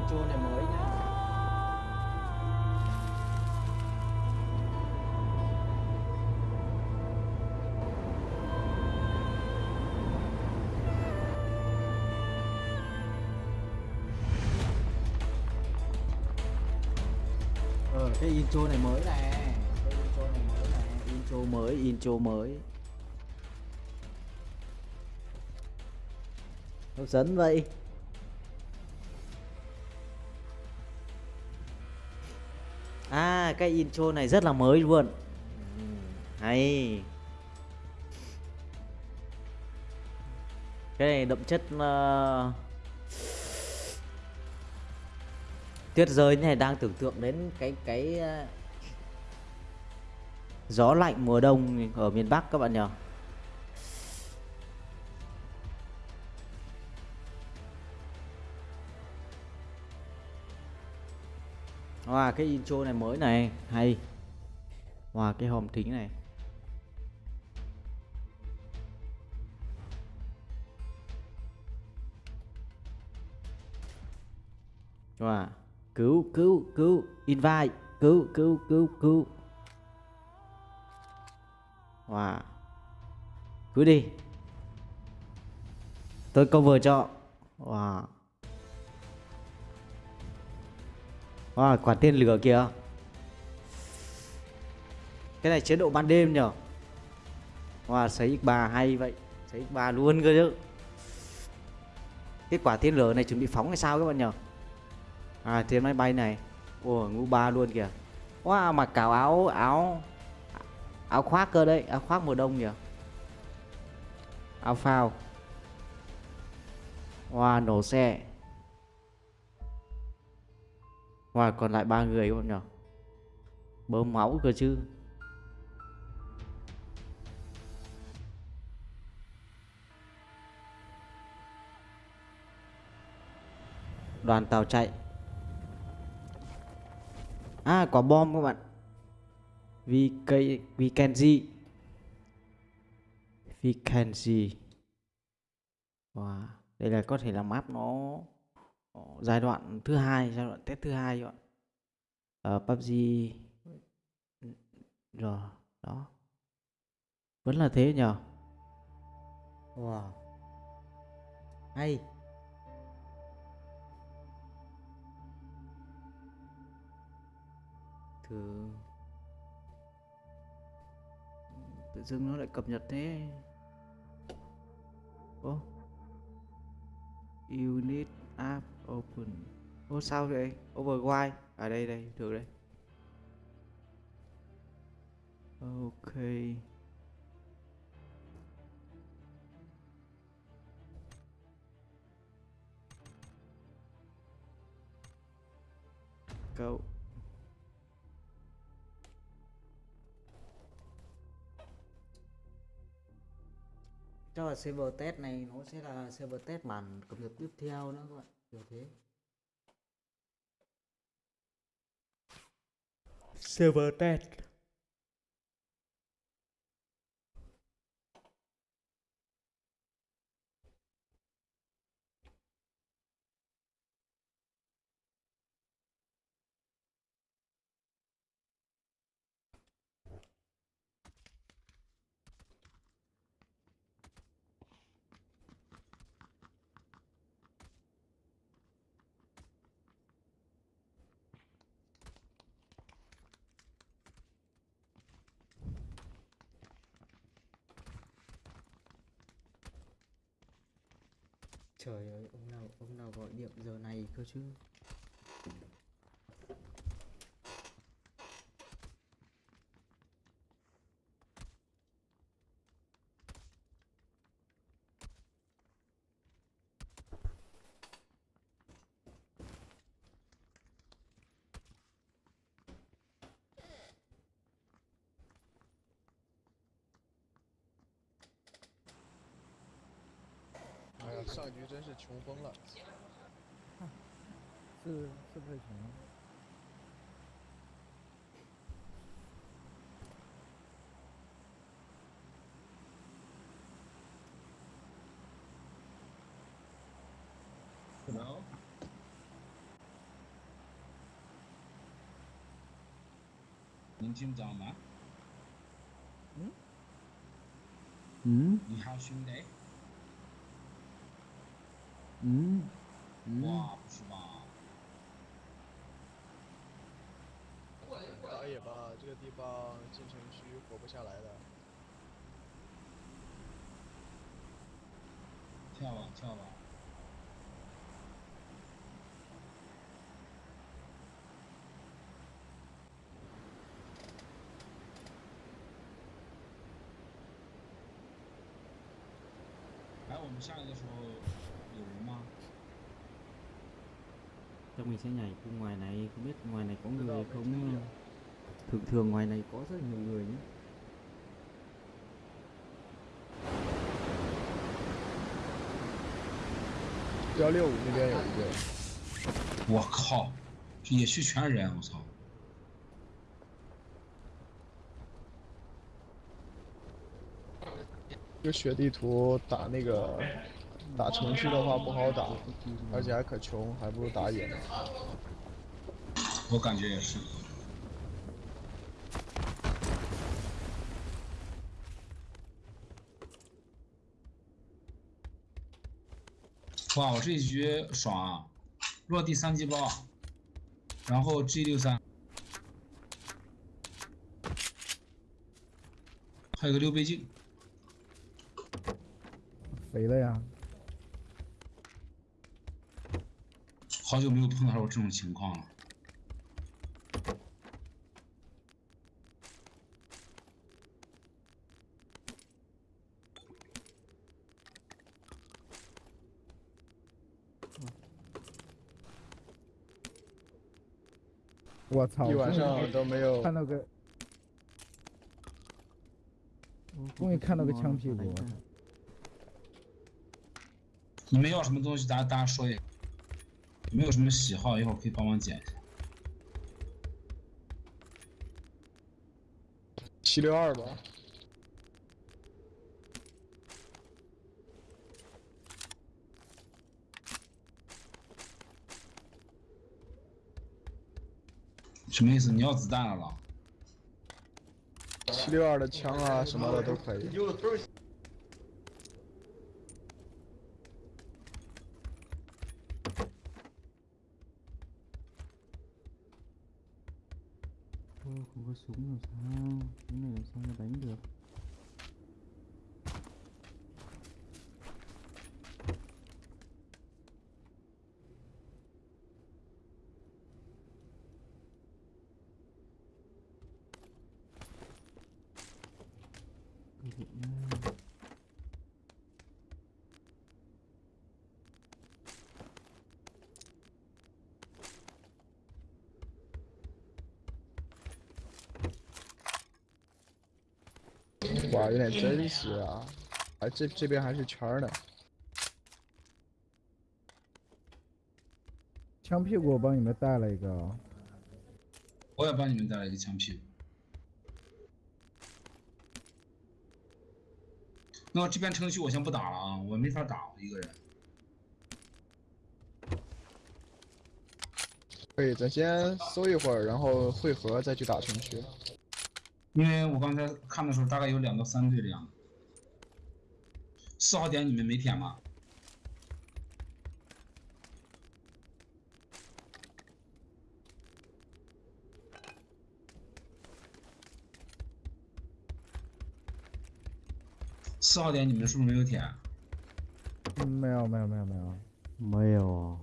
intro này mới nha. Ờ cái intro này mới nè. Cái intro này mới nè. Intro mới intro mới. Hấp dẫn vậy. Cái intro này rất là mới luôn. Hay. Cái này đậm chất uh... tuyết rơi này đang tưởng tượng đến cái cái uh... gió lạnh mùa đông ở miền Bắc các bạn nhỉ? Wow, cái intro này mới này, hay. Wow, cái hòm thính này. Wow, cứu, cứu, cứu, invite, cứu, cứu, cứu, cứu. Wow. Cứ đi. Tôi cover cho. Wow. À, quả tên lửa kìa. Cái này chế độ ban đêm nhở? Wow, sấy X3 hay vậy. Sấy X3 luôn cơ chứ. Kết quả tên lửa này chuẩn bị phóng hay sao các bạn nhở? À, trên máy bay này. Ồ, ngũ ba luôn kìa. Wow, mặc cào áo áo áo khoác cơ đấy, áo khoác mùa đông kìa Áo phao. Wow, nổ xe và còn lại ba người các bạn nhỉ? Bơm máu cơ chứ. Đoàn tàu chạy. À, có bom các bạn. VK Vikenji. Vikenji. Wow, đây là có thể là map nó giai đoạn thứ hai, giai đoạn test thứ hai các bạn ở PUBG rồi, đó. Vẫn là thế nhờ. Wow. Hay. Thử. Tự dưng nó lại cập nhật thế. Ô. Unit app open. Ô sao vậy? Overwide ở à, đây đây được đây. Ok. Go cho là server test này nó sẽ là server test bản cập nhật tiếp theo nữa các bạn, kiểu thế. Server test. Trời ơi, ông nào ông nào gọi điện giờ này cơ chứ? 上局真是穷疯了，啊、是是不是穷？可能。能紧张吗？嗯？嗯？你好，兄弟。Ừ 哇，不是吧？打野吧，这个地方进城区活不下来的。跳吧，跳吧。来，我们下来的时候 chắc mình sẽ nhảy khu ngoài này không biết ngoài này có Tự người động hay mình không sẽ nhá. nhảy. thường thường ngoài này có rất nhiều người nhé 幺六五那边有一个，我靠，野区全是人，我操！这个血地图打那个 打城区的话不好打，而且还可穷，还不如打野呢。我感觉也是。哇，我这一局爽啊！落地三级包，然后 G 六三，还有个六倍镜，肥了呀！好久没有碰到过这种情况了。我操！一晚上都没有看到个，终于看到个枪屁股。你们要什么东西，大家大家说一下。有没有什么喜好，一会儿可以帮忙捡一下。七六二吧，什么意思？你要子弹了了？七六二的枪啊什么的都可以。哇，有点真实啊！哎，这这边还是圈儿呢。枪屁股我帮你们带了一个啊，我也帮你们带了一个枪屁股。那这边城区我先不打了啊，我没法打，我一个人。可以，咱先搜一会儿，然后汇合再去打城区。因为我刚才看的时候，大概有两到三队这样子。四号点你们没舔吗？四号点你们是不是没有舔？嗯，没有没有没有没有，没有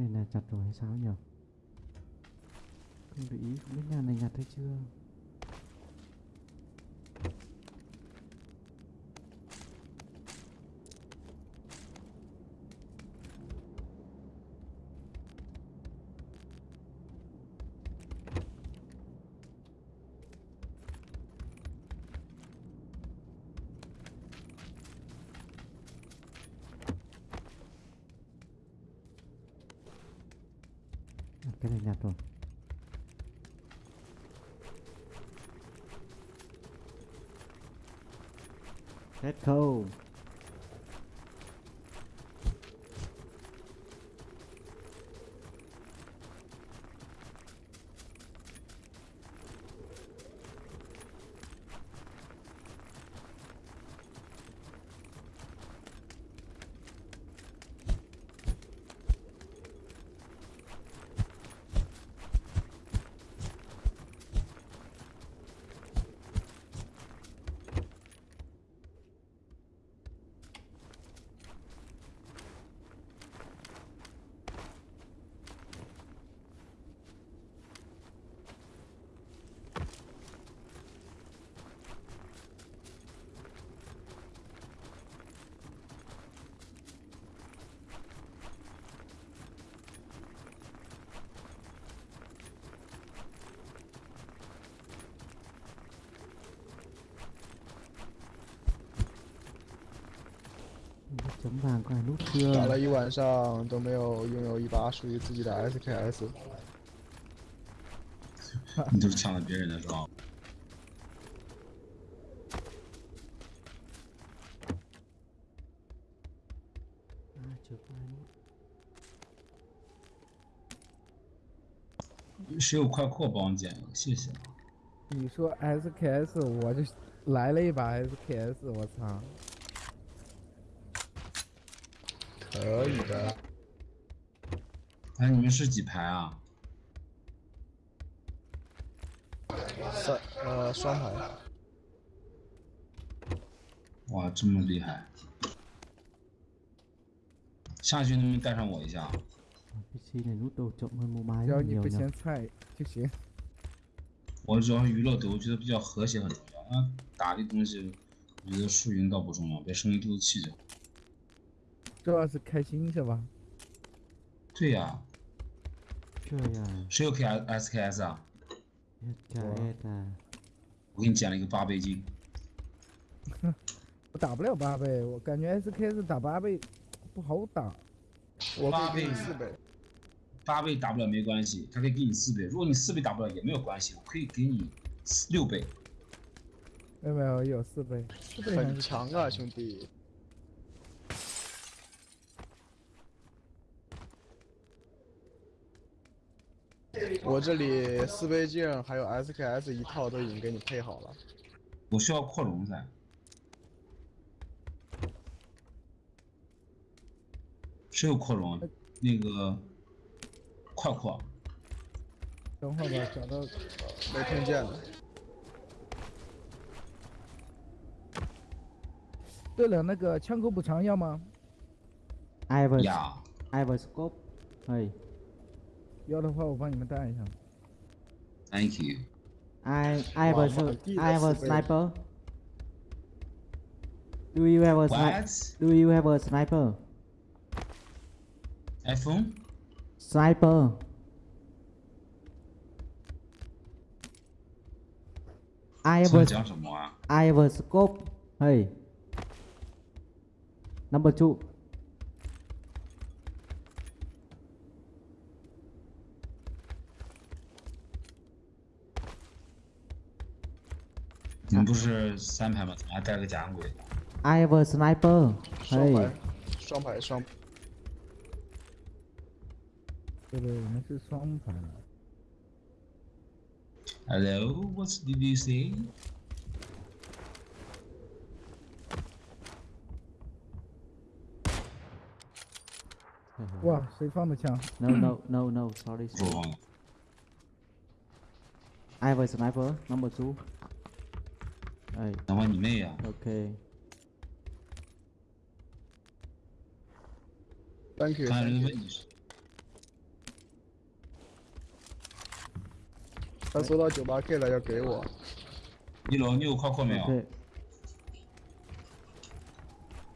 cái này chặt rồi hay sao nhỉ không để ý, không biết nhà này nhặt hay chưa À, cái này nhặt rồi. Hết khâu. 整板过来录打了一晚上都没有拥有一把属于自己的 SKS。你都是抢了别人的是吧？谁有快扩帮我捡谢谢。你说 SKS，我就来了一把 SKS，我操！可以的，哎，你们是几排啊？三呃双排。哇，这么厉害！下去能不能带上我一下只要你不嫌菜就行。我主要是娱乐的，我觉得比较和谐很重要。那打的东西，我觉得输赢倒不重要，别生一肚子气就好。主要是开心是吧？对呀、这样谁有 K S K S 啊我给你捡了一个八倍镜，我打不了八倍，我感觉 SKS 打八倍不好打。我八倍四倍。八倍打不了没关系，他可以给你四倍。如果你四倍打不了也没有关系，我可以给你六倍。没有没有，有四倍，四倍很强啊，兄弟！我这里四倍镜还有 SKS 一套都已经给你配好了。我需要扩容噻。谁有扩容？那个快扩，等会儿吧，找到没听见了。对了，那个枪口补偿要吗？Iver 呀， យកទៅហៅវិញមិនតែអីហ្នឹង Thank you I I wow, was I was sniper Do you have a sniper? Do you have a sniper? iPhone? Sniper. I have a I have a scope. Hey. Number 2. 不是三排吗？怎么还带了个假洋鬼？ Iver sniper 嘿双排，双排双。对对，我们是双排。 Hello，what did you say？哇，谁放的枪？ No no no no sorry 不是我忘了。 Iver sniper Number two 哎。等会你妹呀、OK Thank you。刚才 thank 人 you 问你他收到九八 K 了，要给我。一楼，你有快扩没有？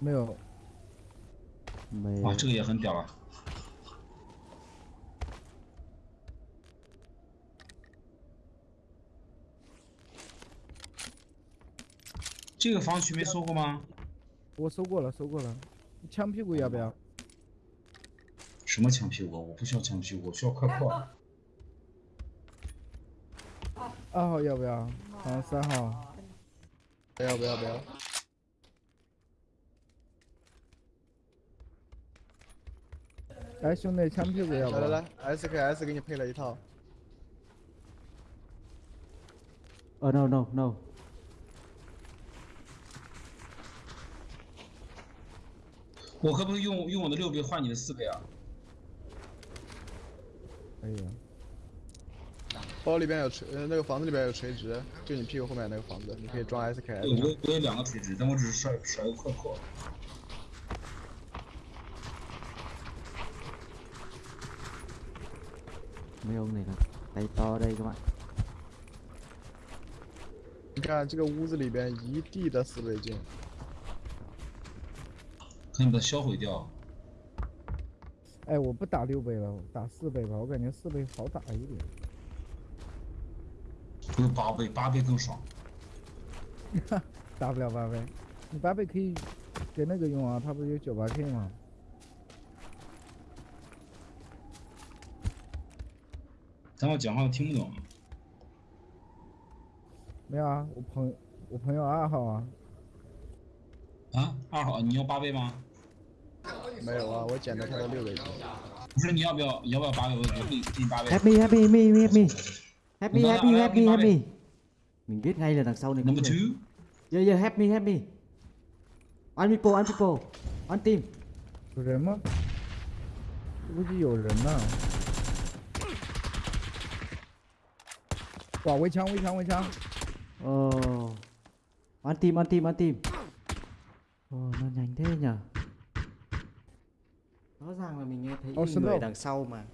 没有，没哇，这个也很屌啊！这个房区没搜过吗？我搜过了搜过了。枪屁股要不要？什么枪屁股？我不需要枪屁股我需要快扩二号要不要？好三号。不要不要不要？来兄弟枪屁股要不要？来来来 sks 给你配了一套。哦 no no no 我可不可以用用我的六倍换你的四倍啊？可以啊。包里边有垂，呃，那个房子里边有垂直，就你屁股后面那个房子，你可以装，SKS。我我有两个垂直，但我只是甩甩个快破。mấy ông này là tay to đây các bạn 你看这个屋子里边一地的四倍镜，可以把它销毁掉。哎，我不打六倍了，我打四倍吧，我感觉四倍好打一点。不是八倍，八倍更爽。打不了八倍，你八倍可以给那个用啊，它不是有九八 K 吗？咱我讲话听不懂。没有啊，我朋我朋友二号啊，啊，二号，你要八倍吗？没有啊，我捡的他的六倍镜。不是，你要不要？你要不要八倍？我我给你给你八倍。 happy happy me me me happy Nó- happy nó- happy nó- happy mình biết ngay là đằng sau này có Number người two. yeah yeah happy happy one people one people one team 有人吗？估计有人呢。哇，围墙围墙围墙！ Ồ One team one team one team Ồ nó nhanh thế nhở Rõ ràng là mình nghe thấy Ồ, người đằng sau mà